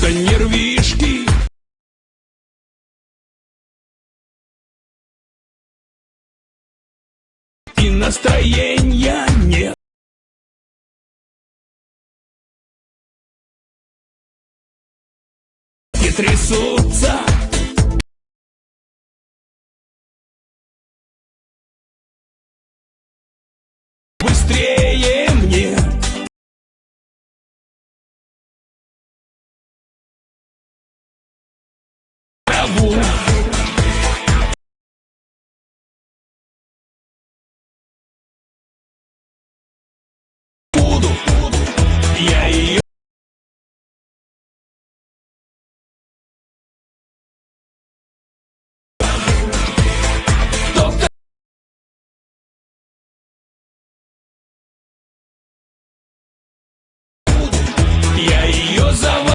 будто нервишки И настроения нет. Трясутся devil.